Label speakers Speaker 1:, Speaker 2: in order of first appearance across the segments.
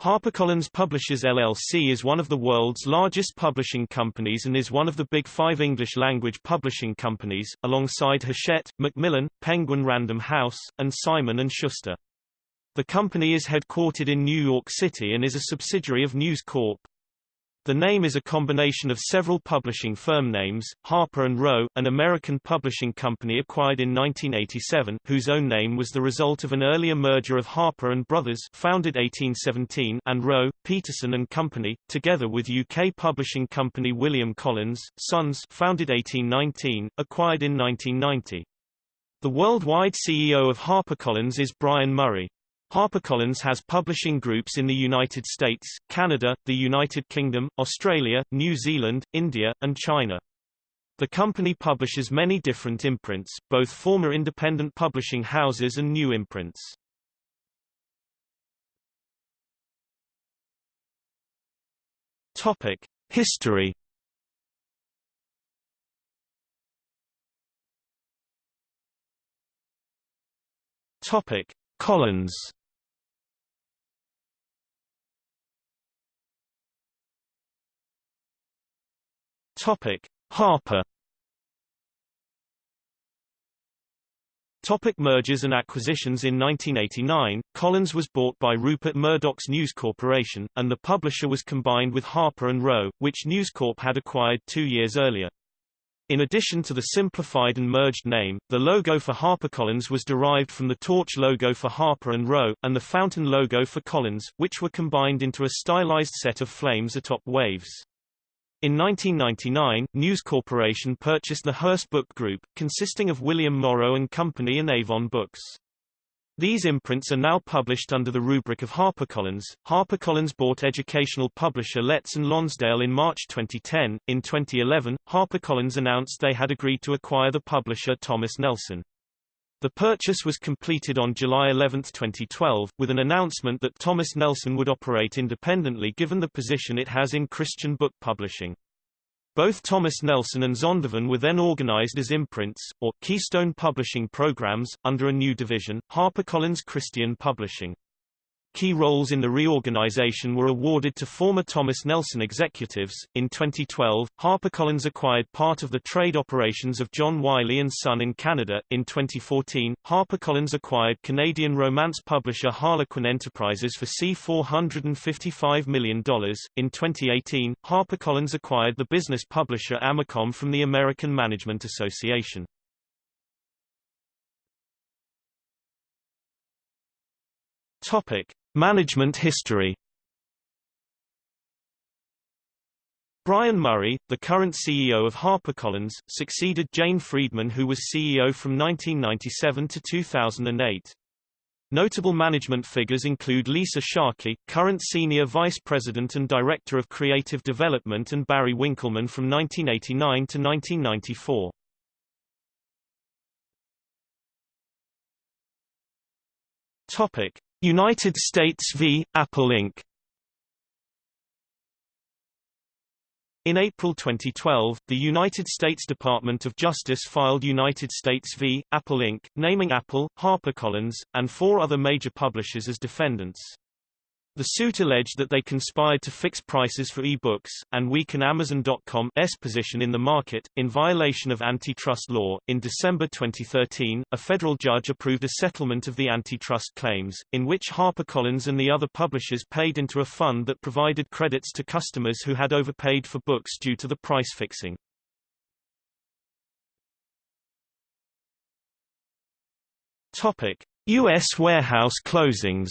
Speaker 1: HarperCollins Publishers LLC is one of the world's largest publishing companies and is one of the big five English-language publishing companies, alongside Hachette, Macmillan, Penguin Random House, and Simon & Schuster. The company is headquartered in New York City and is a subsidiary of News Corp. The name is a combination of several publishing firm names, Harper & Row, an American publishing company acquired in 1987, whose own name was the result of an earlier merger of Harper & Brothers founded 1817 and Row, Peterson & Company, together with UK publishing company William Collins, Sons founded 1819, acquired in 1990. The worldwide CEO of HarperCollins is Brian Murray. HarperCollins has publishing groups in the United States, Canada, the United Kingdom, Australia, New Zealand, India, and China. The company publishes many different imprints, both former independent publishing houses and new imprints. Topic: History. Topic: Collins. Topic: Harper. Topic mergers and acquisitions In 1989, Collins was bought by Rupert Murdoch's News Corporation, and the publisher was combined with Harper & Row, which News Corp had acquired two years earlier. In addition to the simplified and merged name, the logo for HarperCollins was derived from the torch logo for Harper & Row, and the fountain logo for Collins, which were combined into a stylized set of flames atop waves. In 1999, News Corporation purchased the Hearst Book Group, consisting of William Morrow and Company and Avon Books. These imprints are now published under the rubric of HarperCollins. HarperCollins bought educational publisher Letts and Lonsdale in March 2010. In 2011, HarperCollins announced they had agreed to acquire the publisher Thomas Nelson. The purchase was completed on July 11, 2012, with an announcement that Thomas Nelson would operate independently given the position it has in Christian book publishing. Both Thomas Nelson and Zondervan were then organized as imprints, or Keystone Publishing Programs, under a new division, HarperCollins Christian Publishing. Key roles in the reorganization were awarded to former Thomas Nelson executives. In 2012, HarperCollins acquired part of the trade operations of John Wiley and Son in Canada. In 2014, HarperCollins acquired Canadian romance publisher Harlequin Enterprises for C$455 million. In 2018, HarperCollins acquired the business publisher Amacom from the American Management Association. Topic: Management history Brian Murray, the current CEO of HarperCollins, succeeded Jane Friedman who was CEO from 1997 to 2008. Notable management figures include Lisa Sharkey, current Senior Vice President and Director of Creative Development and Barry Winkelman from 1989 to 1994. Topic. United States v. Apple Inc. In April 2012, the United States Department of Justice filed United States v. Apple Inc., naming Apple, HarperCollins, and four other major publishers as defendants. The suit alleged that they conspired to fix prices for e-books, and weaken Amazon.com's position in the market, in violation of antitrust law. In December 2013, a federal judge approved a settlement of the antitrust claims, in which HarperCollins and the other publishers paid into a fund that provided credits to customers who had overpaid for books due to the price fixing. Topic. U.S. warehouse closings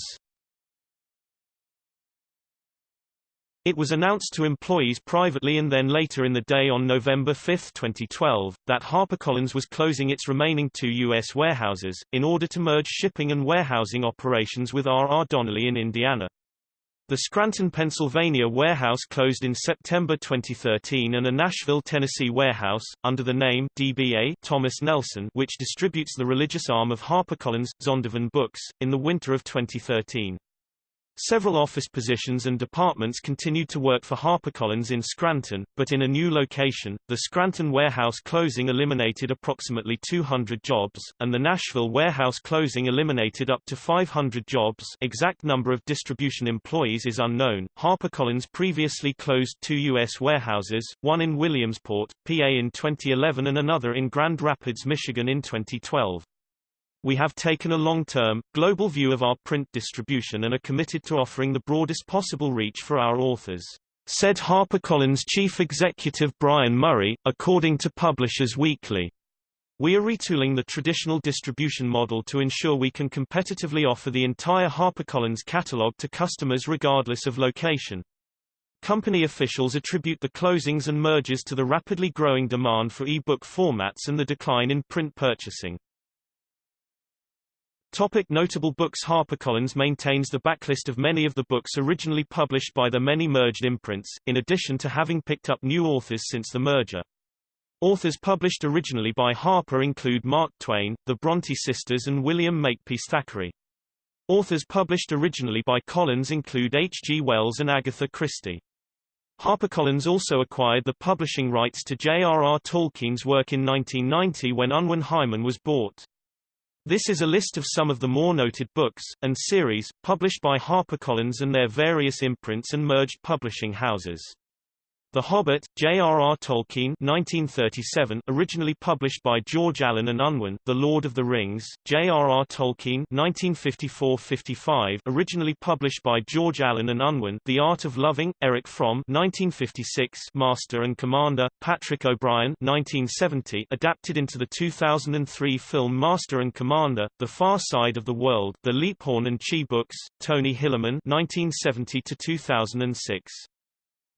Speaker 1: It was announced to employees privately and then later in the day on November 5, 2012, that HarperCollins was closing its remaining two U.S. warehouses, in order to merge shipping and warehousing operations with R. R. Donnelley in Indiana. The Scranton, Pennsylvania warehouse closed in September 2013 and a Nashville, Tennessee warehouse, under the name DBA Thomas Nelson which distributes the religious arm of HarperCollins, Zondervan Books, in the winter of 2013. Several office positions and departments continued to work for HarperCollins in Scranton, but in a new location. The Scranton warehouse closing eliminated approximately 200 jobs, and the Nashville warehouse closing eliminated up to 500 jobs. Exact number of distribution employees is unknown. HarperCollins previously closed two U.S. warehouses, one in Williamsport, PA in 2011 and another in Grand Rapids, Michigan in 2012. We have taken a long-term, global view of our print distribution and are committed to offering the broadest possible reach for our authors, said HarperCollins chief executive Brian Murray, according to Publishers Weekly. We are retooling the traditional distribution model to ensure we can competitively offer the entire HarperCollins catalog to customers regardless of location. Company officials attribute the closings and mergers to the rapidly growing demand for e-book formats and the decline in print purchasing. Topic notable books HarperCollins maintains the backlist of many of the books originally published by the many merged imprints, in addition to having picked up new authors since the merger. Authors published originally by Harper include Mark Twain, the Bronte sisters and William Makepeace Thackeray. Authors published originally by Collins include H. G. Wells and Agatha Christie. HarperCollins also acquired the publishing rights to J.R.R. Tolkien's work in 1990 when Unwin Hyman was bought. This is a list of some of the more noted books, and series, published by HarperCollins and their various imprints and merged publishing houses. The Hobbit, J.R.R. Tolkien 1937, originally published by George Allen and Unwin The Lord of the Rings, J.R.R. Tolkien 1954-55, originally published by George Allen and Unwin The Art of Loving, Erich Fromm 1956, Master and Commander, Patrick O'Brian 1970, adapted into the 2003 film Master and Commander, The Far Side of the World The Leaphorn and Chi books, Tony Hillerman 1970-2006.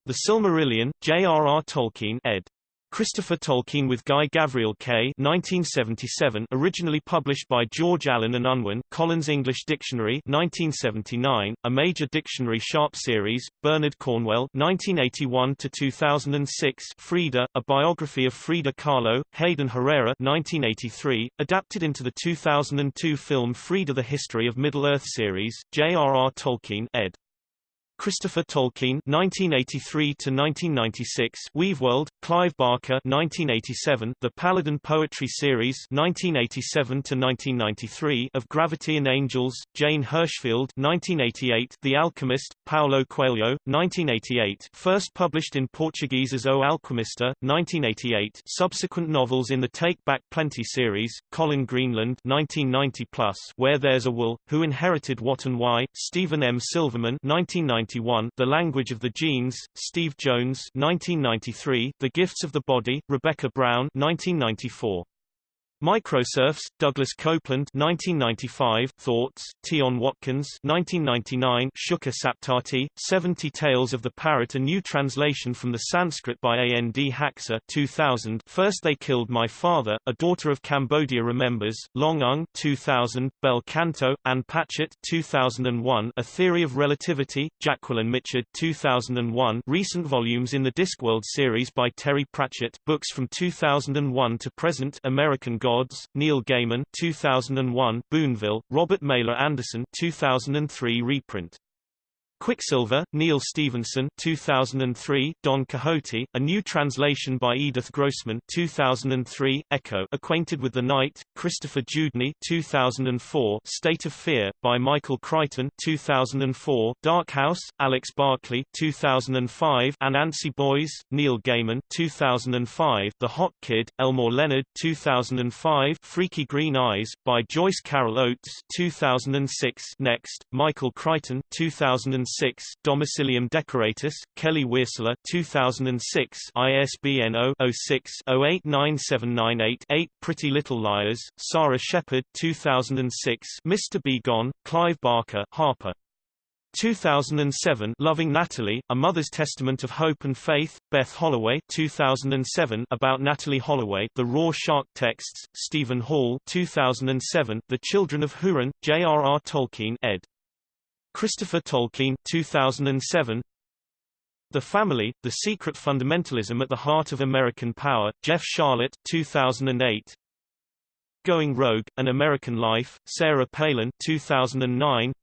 Speaker 1: The Silmarillion, J.R.R. Tolkien ed. Christopher Tolkien with Guy Gavriel Kay 1977 originally published by George Allen and Unwin Collins English Dictionary 1979 a major dictionary Sharpe series Bernard Cornwell 1981 to 2006 Frida a biography of Frida Kahlo Hayden Herrera 1983 adapted into the 2002 film Frida the History of Middle-earth series J.R.R. Tolkien ed Christopher Tolkien (1983–1996), Weaveworld, Clive Barker (1987), The Paladin Poetry Series (1987–1993) of Gravity and Angels, Jane Hirshfield (1988), The Alchemist, Paulo Coelho (1988), first published in Portuguese as O Alquimista (1988). Subsequent novels in the Take Back Plenty series, Colin Greenland (1990 plus), Where There's a Will, Who Inherited What and Why, Stephen M. Silverman (1990 1991, The Language of the Genes, Steve Jones 1993, The Gifts of the Body, Rebecca Brown 1994. Microserfs, Douglas Coupland 1995, Thoughts, Tion Watkins 1999, Shuka Saptati, 70 Tales of the Parrot A new translation from the Sanskrit by A. N. D. Haksar 2000, First They Killed My Father, A Daughter of Cambodia Remembers, Loung Ung 2000, Bel Canto, Ann Patchett 2001, A Theory of Relativity, Jacquelyn Mitchard 2001, recent volumes in the Discworld series by Terry Pratchett, books from 2001 to present American God Gods, Neil Gaiman 2001, Boonville, Robert Mailer Anderson 2003 reprint. Quicksilver, Neal Stephenson 2003, Don Quixote, a new translation by Edith Grossman 2003, Echo Acquainted with the Night, Christopher Dewdney 2004, State of Fear, by Michael Crichton 2004, Dark House, Alex Barclay 2005, Anansi Boys, Neil Gaiman 2005, The Hot Kid, Elmore Leonard 2005, Freaky Green Eyes, by Joyce Carol Oates 2006, Next, Michael Crichton 2006 2006, Domicilium Decoratus, Kelly Wearstler 2006, ISBN 0-06-089798-8, Pretty Little Liars, Sara Shepard 2006, Mr. B. Gone, Clive Barker, Harper. 2007 Loving Natalie, A Mother's Testament of Hope and Faith, Beth Holloway 2007 About Natalie Holloway, The Raw Shark Texts, Steven Hall 2007 The Children of Hurin, J.R.R. Tolkien ed. Christopher Tolkien 2007 The Family, The Secret Fundamentalism at the Heart of American Power, Jeff Sharlet 2008 Going Rogue, An American Life, Sarah Palin 2009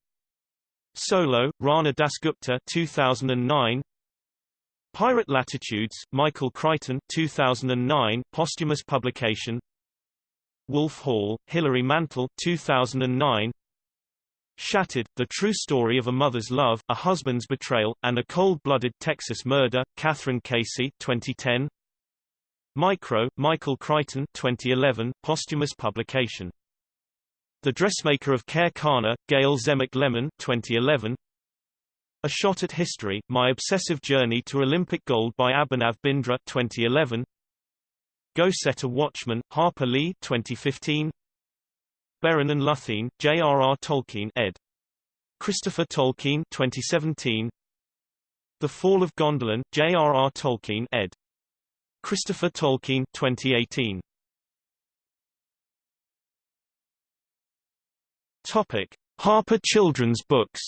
Speaker 1: Solo, Rana Dasgupta 2009 Pirate Latitudes, Michael Crichton 2009, posthumous publication. Wolf Hall, Hilary Mantel 2009 Shattered, The True Story of a Mother's Love, a Husband's Betrayal, and a Cold-Blooded Texas Murder, Kathryn Casey 2010 Micro, Michael Crichton 2011, posthumous publication. The Dressmaker of Khair Khana, Gayle Tzemach Lemmon 2011 A Shot at History, My Obsessive Journey to Olympic Gold by Abhinav Bindra 2011 Go Set a Watchman, Harper Lee 2015 Beren and Luthien, J.R.R. Tolkien ed. Christopher Tolkien 2017 The Fall of Gondolin, J.R.R. Tolkien ed. Christopher Tolkien 2018 Topic: Harper Children's Books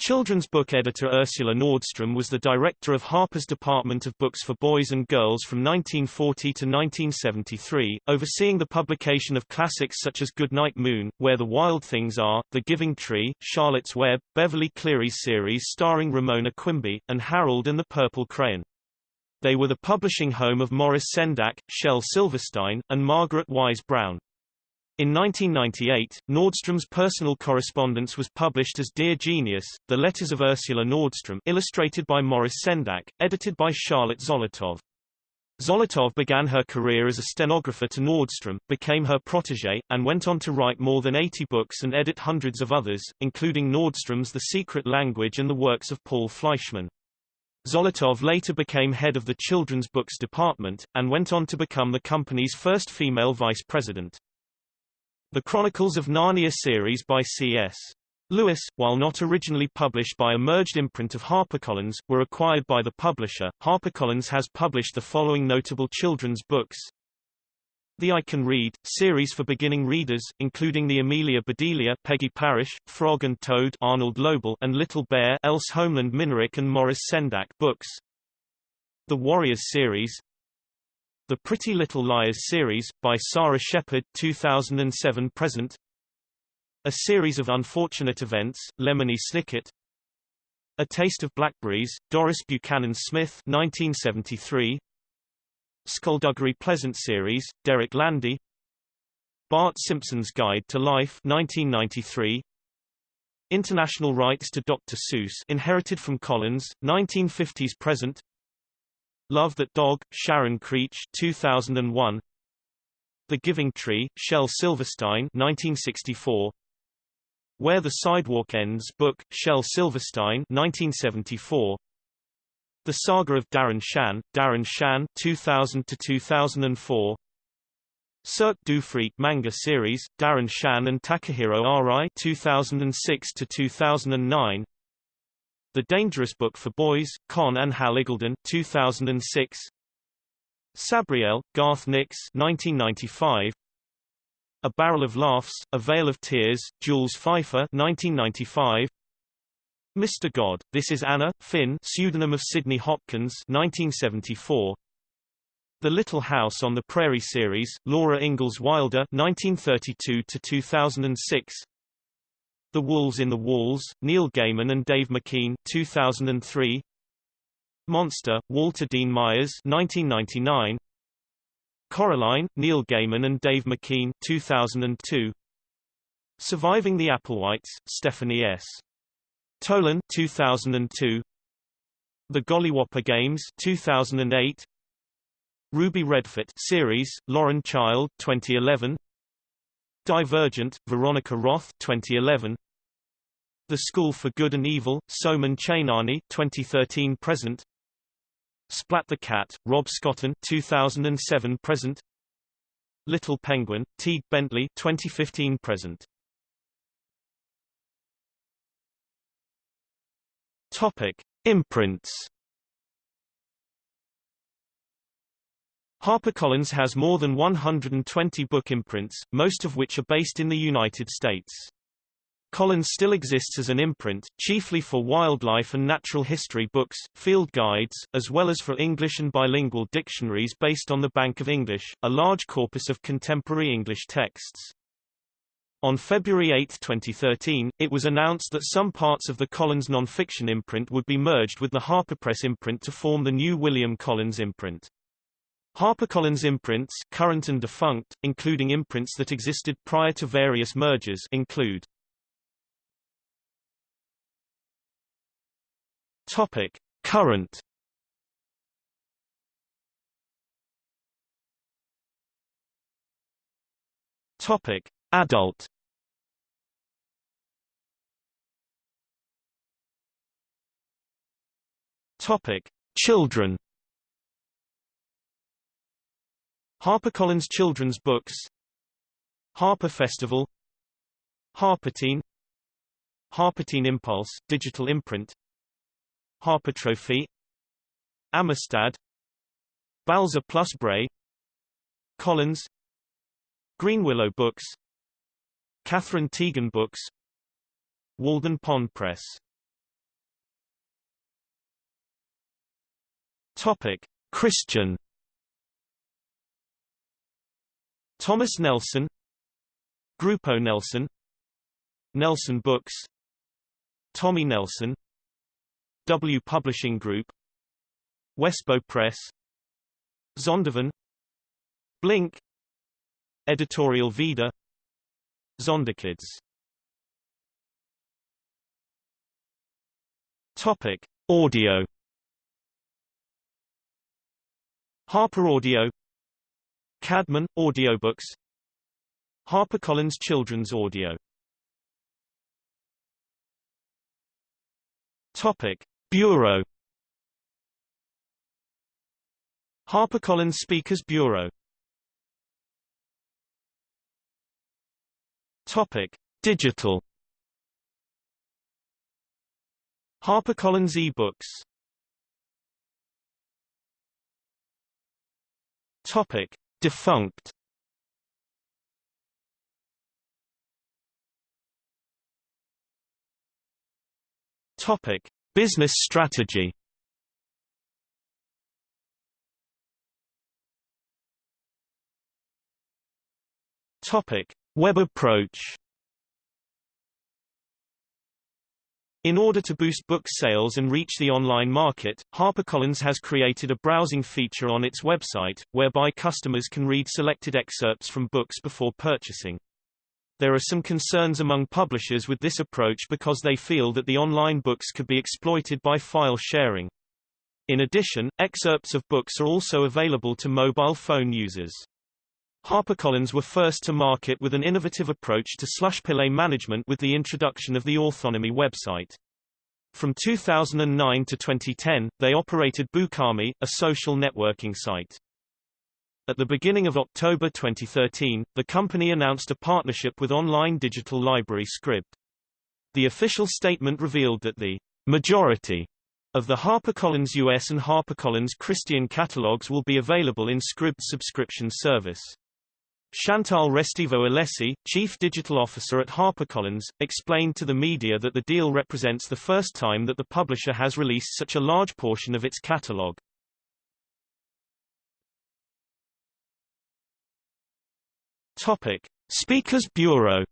Speaker 1: Children's book editor Ursula Nordstrom was the director of Harper's Department of Books for Boys and Girls from 1940 to 1973, overseeing the publication of classics such as Goodnight Moon, Where the Wild Things Are, The Giving Tree, Charlotte's Web, Beverly Cleary's series starring Ramona Quimby, and Harold and the Purple Crayon. They were the publishing home of Maurice Sendak, Shel Silverstein, and Margaret Wise Brown. In 1998, Nordstrom's personal correspondence was published as Dear Genius, The Letters of Ursula Nordstrom illustrated by Maurice Sendak, edited by Charlotte Zolotow. Zolotow began her career as a stenographer to Nordstrom, became her protégé, and went on to write more than 80 books and edit hundreds of others, including Nordstrom's The Secret Language and the works of Paul Fleischman. Zolotow later became head of the children's books department, and went on to become the company's first female vice president. The Chronicles of Narnia series by C.S. Lewis, while not originally published by a merged imprint of HarperCollins, were acquired by the publisher. HarperCollins has published the following notable children's books. The I Can Read, series for beginning readers, including the Amelia Bedelia Peggy Parish, Frog and Toad Arnold Lobel and Little Bear Else Holmelund Minarik and Maurice Sendak books. The Warriors series, the Pretty Little Liars series, by Sara Shepard 2007 present. A Series of Unfortunate Events, Lemony Snicket. A Taste of Blackberries, Doris Buchanan Smith 1973 Skulduggery Pleasant series, Derek Landy. Bart Simpson's Guide to Life 1993 International rights to Dr. Seuss inherited from Collins, 1950s present Love That Dog, Sharon Creech 2001 The Giving Tree, Shel Silverstein 1964 Where the Sidewalk Ends book, Shel Silverstein 1974 The Saga of Darren Shan, Darren Shan 2000 to 2004 Cirque du Freak manga series, Darren Shan and Takahiro Arai 2006 to 2009 the Dangerous Book for Boys, Conn and Hal Iggulden 2006. Sabriel, Garth Nix 1995. A Barrel of Laughs, A Vale of Tears, Jules Feiffer 1995. Mr. God, This is Anna, Fynn pseudonym of Sidney Hopkins 1974. The Little House on the Prairie series, Laura Ingalls Wilder 1932 to 2006. The Wolves in the Walls, Neil Gaiman and Dave McKean 2003. Monster, Walter Dean Myers 1999. Coraline, Neil Gaiman and Dave McKean 2002. Surviving the Applewhites, Stephanie S. Tolan 2002. The Gollywhopper Games 2008. Ruby Redfort series, Lauren Child 2011. Divergent, Veronica Roth 2011. The School for Good and Evil, Soman Chainani 2013 present. Splat the Cat, Rob Scotton 2007 present. Little Penguin, Tadgh Bentley 2015 present. Topic: Imprints HarperCollins has more than 120 book imprints, most of which are based in the United States. Collins still exists as an imprint, chiefly for wildlife and natural history books, field guides, as well as for English and bilingual dictionaries based on the Bank of English, a large corpus of contemporary English texts. On February 8, 2013, it was announced that some parts of the Collins non-fiction imprint would be merged with the HarperPress imprint to form the new William Collins imprint. HarperCollins imprints current and defunct, including imprints that existed prior to various mergers include Topic. Current Topic: Adult. Topic: Children. HarperCollins Children's Books Harper Festival Harperteen Harperteen Impulse, digital imprint Harper Trophy Amistad Balzer plus Bray Collins Greenwillow Books Catherine Tegen Books Walden Pond Press. Topic Christian Thomas Nelson Grupo Nelson Nelson Books Tommy Nelson W Publishing Group Westbow Press Zondervan Blink Editorial Vida Zonderkids. Topic Audio. Harper Audio Caedmon Audiobooks HarperCollins Children's Audio Topic Bureau HarperCollins Speakers Bureau Topic: Digital. HarperCollins eBooks. Topic: Defunct. Topic: Business strategy. Topic: Web approach In order to boost book sales and reach the online market, HarperCollins has created a browsing feature on its website, whereby customers can read selected excerpts from books before purchasing. There are some concerns among publishers with this approach because they feel that the online books could be exploited by file sharing. In addition, excerpts of books are also available to mobile phone users. HarperCollins were first to market with an innovative approach to slushpile management with the introduction of the Authonomy website. From 2009 to 2010, they operated Bookarmy, a social networking site. At the beginning of October 2013, the company announced a partnership with online digital library Scribd. The official statement revealed that the majority of the HarperCollins US and HarperCollins Christian catalogs will be available in Scribd subscription service. Chantal Restivo-Alessi, Chief Digital Officer at HarperCollins, explained to the media that the deal represents the first time that the publisher has released such a large portion of its catalog. Topic: Speakers Bureau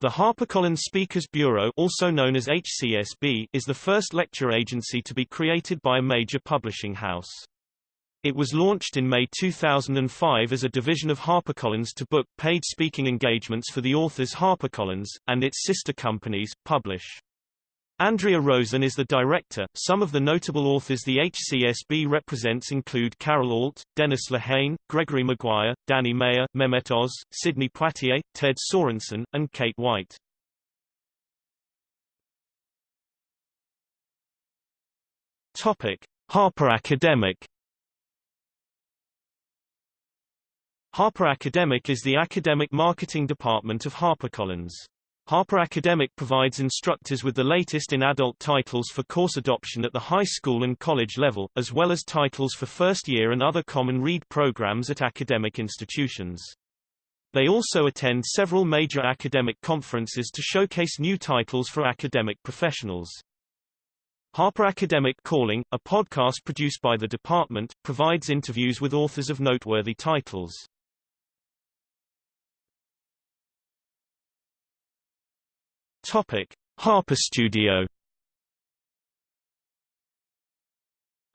Speaker 1: The HarperCollins Speakers Bureau also known as HCSB is the first lecture agency to be created by a major publishing house. It was launched in May 2005 as a division of HarperCollins to book paid speaking engagements for the authors HarperCollins, and its sister companies, Publish. Andrea Rosen is the director. Some of the notable authors the HCSB represents include Carol Alt, Dennis Lehane, Gregory Maguire, Danny Meyer, Mehmet Oz, Sidney Poitier, Ted Sorensen, and Kate White. Topic: Harper Academic Harper Academic is the academic marketing department of HarperCollins. Harper Academic provides instructors with the latest in adult titles for course adoption at the high school and college level, as well as titles for first year and other common read programs at academic institutions. They also attend several major academic conferences to showcase new titles for academic professionals. Harper Academic Calling, a podcast produced by the department, provides interviews with authors of noteworthy titles. Topic: Harper Studio.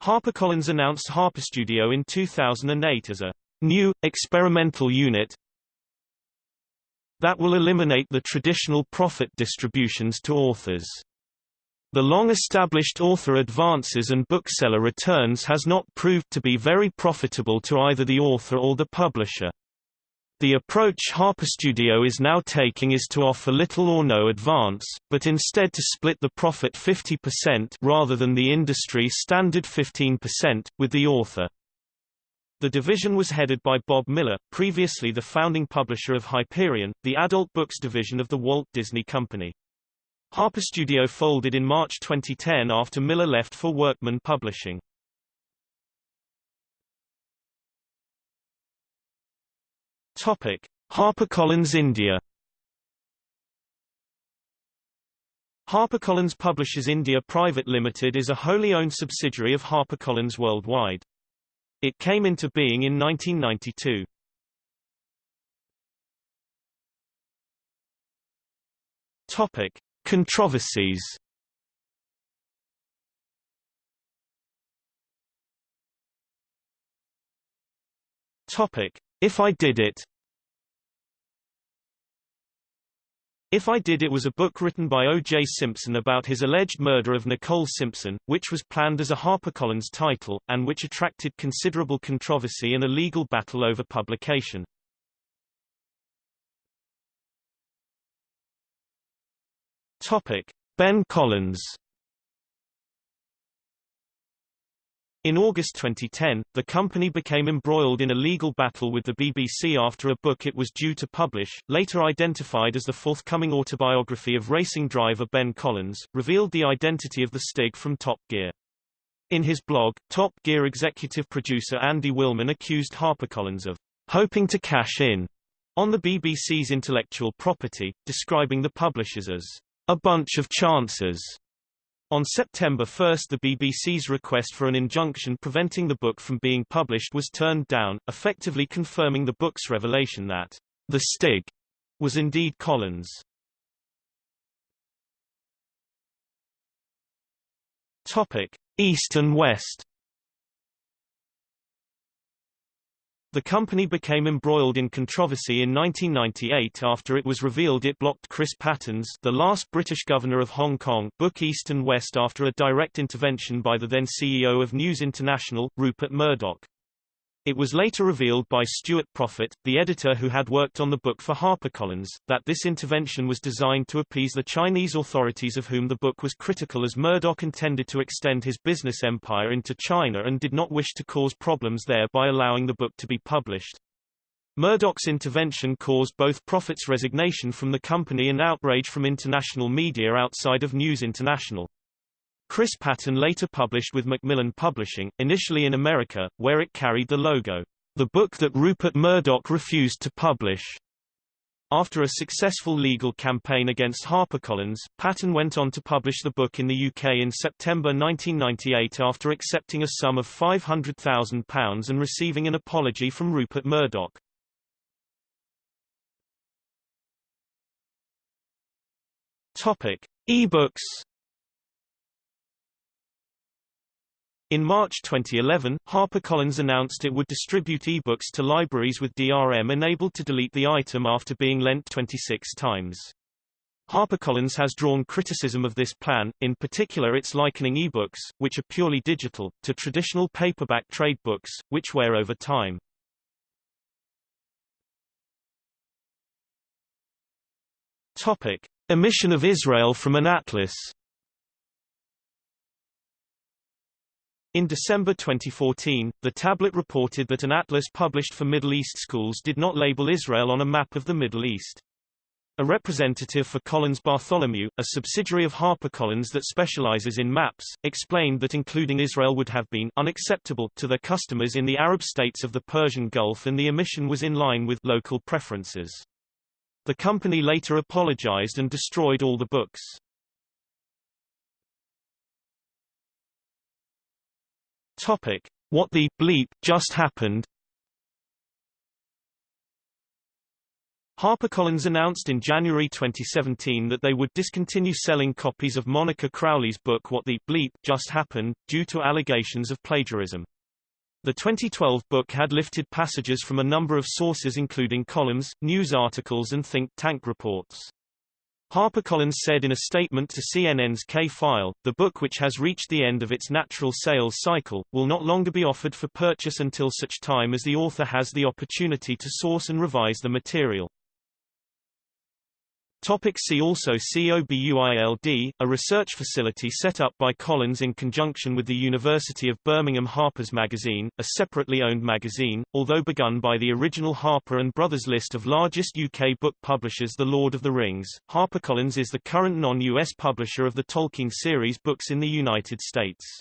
Speaker 1: HarperCollins announced Harper Studio in 2008 as a new, experimental unit that will eliminate the traditional profit distributions to authors. The long-established author advances and bookseller returns has not proved to be very profitable to either the author or the publisher. The approach Harper Studio is now taking is to offer little or no advance, but instead to split the profit 50% rather than the industry standard 15%, with the author. The division was headed by Bob Miller, previously the founding publisher of Hyperion, the adult books division of the Walt Disney Company. Harper Studio folded in March 2010 after Miller left for Workman Publishing. Topic: HarperCollins India. HarperCollins Publishers India Private Limited is a wholly owned subsidiary of HarperCollins Worldwide. It came into being in 1992. Topic: Controversies. Topic: If I Did It. If I Did It was a book written by O.J. Simpson about his alleged murder of Nicole Simpson, which was planned as a HarperCollins title, and which attracted considerable controversy and a legal battle over publication. Topic. Ben Collins In August 2010, the company became embroiled in a legal battle with the BBC after a book it was due to publish, later identified as the forthcoming autobiography of racing driver Ben Collins, revealed the identity of the Stig from Top Gear. In his blog, Top Gear executive producer Andy Wilman accused HarperCollins of hoping to cash in on the BBC's intellectual property, describing the publishers as a bunch of chances. On September 1 the BBC's request for an injunction preventing the book from being published was turned down, effectively confirming the book's revelation that the Stig was indeed Collins. Topic: East and West The company became embroiled in controversy in 1998 after it was revealed it blocked Chris Patten's the last British governor of Hong Kong book East and West after a direct intervention by the then CEO of News International, Rupert Murdoch. It was later revealed by Stuart Proffitt, the editor who had worked on the book for HarperCollins, that this intervention was designed to appease the Chinese authorities of whom the book was critical as Murdoch intended to extend his business empire into China and did not wish to cause problems there by allowing the book to be published. Murdoch's intervention caused both Proffitt's resignation from the company and outrage from international media outside of News International. Chris Patten later published with Macmillan Publishing, initially in America, where it carried the logo, the book that Rupert Murdoch refused to publish. After a successful legal campaign against HarperCollins, Patten went on to publish the book in the UK in September 1998 after accepting a sum of £500,000 and receiving an apology from Rupert Murdoch. Topic: E-books In March 2011, HarperCollins announced it would distribute ebooks to libraries with DRM enabled to delete the item after being lent 26 times. HarperCollins has drawn criticism of this plan, in particular its likening ebooks, which are purely digital, to traditional paperback trade books, which wear over time. Topic. Omission of Israel from an atlas In December 2014, the tablet reported that an atlas published for Middle East schools did not label Israel on a map of the Middle East. A representative for Collins Bartholomew, a subsidiary of HarperCollins that specializes in maps, explained that including Israel would have been unacceptable to their customers in the Arab states of the Persian Gulf and the omission was in line with local preferences. The company later apologized and destroyed all the books. Topic: What the bleep just happened? HarperCollins announced in January 2017 that they would discontinue selling copies of Monica Crowley's book What the Bleep Just Happened, due to allegations of plagiarism. The 2012 book had lifted passages from a number of sources including columns, news articles and think tank reports. HarperCollins said in a statement to CNN's K-File, the book which has reached the end of its natural sales cycle, will not longer be offered for purchase until such time as the author has the opportunity to source and revise the material. Topic see also COBUILD, a research facility set up by Collins in conjunction with the University of Birmingham Harper's Magazine, a separately owned magazine, although begun by the original Harper and Brothers list of largest UK book publishers The Lord of the Rings. HarperCollins is the current non-US publisher of the Tolkien series books in the United States.